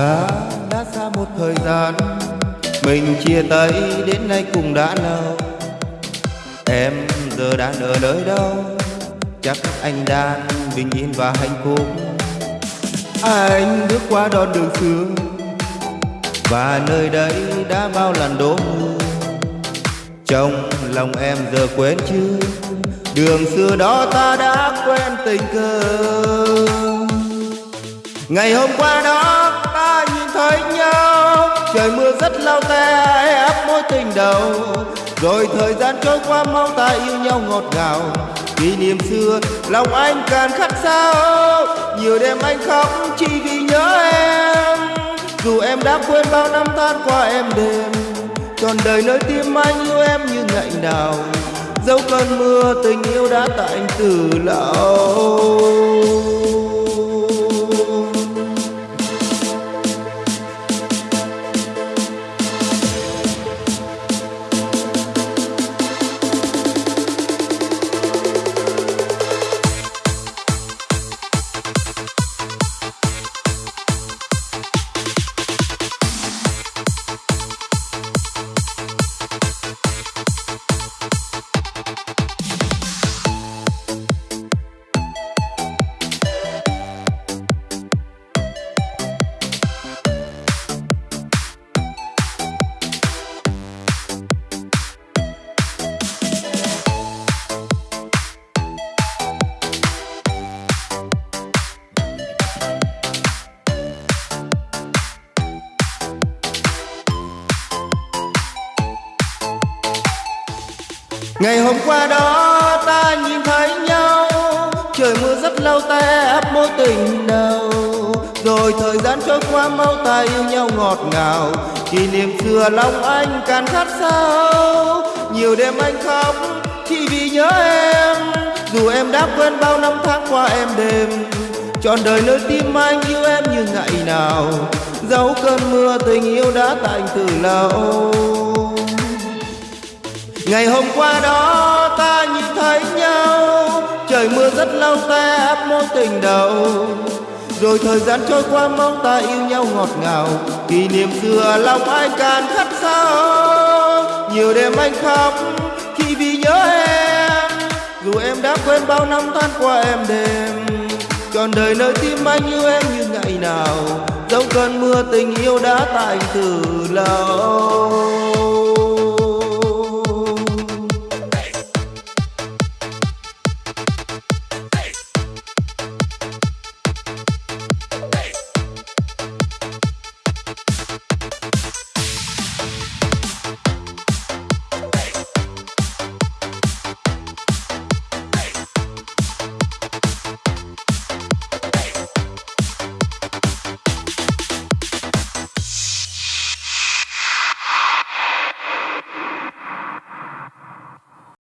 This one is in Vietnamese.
ta đã xa một thời gian. Mình chia tay đến nay cũng đã lâu. Em giờ đang ở nơi đâu? Chắc anh đang bình yên và hạnh phúc. Anh bước qua đoạn đường xưa. Và nơi đây đã bao lần đổ mưa trong lòng em giờ quên chưa? Đường xưa đó ta đã quen tình cờ. Ngày hôm qua đó trời mưa rất lao te ép mối tình đầu. Rồi thời gian trôi qua mau ta yêu nhau ngọt ngào. Kỷ niệm xưa, lòng anh càng khắc sâu nhiều đêm anh khóc, chỉ vì nhớ em. Dù em đã quên bao năm tan qua em đêm, trọn đời nơi tim anh yêu em như ngày nào. Dẫu cơn mưa tình yêu đã tạnh từ lâu. Ngày hôm qua đó ta nhìn thấy nhau. Trời mưa rất lâu ta áp mối tình đầu. Rồi thời gian trôi qua mau ta yêu nhau ngọt ngào. Kỷ niệm xưa lòng anh càng khát sâu. Nhiều đêm anh khóc chỉ vì nhớ em. Dù em đã quên bao năm tháng qua em đêm. Trọn đời nơi tim anh yêu em như ngày nào. Dẫu cơn mưa tình yêu đã tạnh từ lâu. Ngày hôm qua đó ta nhìn thấy nhau. Trời mưa rất lâu ta áp mối tình đầu. Rồi thời gian trôi qua mong ta yêu nhau ngọt ngào. Kỷ niệm xưa lòng anh càng khắc sâu Nhiều đêm anh khóc khi vì nhớ em. Dù em đã quên bao năm tan qua em đêm. Trọn đời nơi tim anh yêu em như ngày nào. Dẫu cơn mưa tình yêu đã tạnh từ lâu.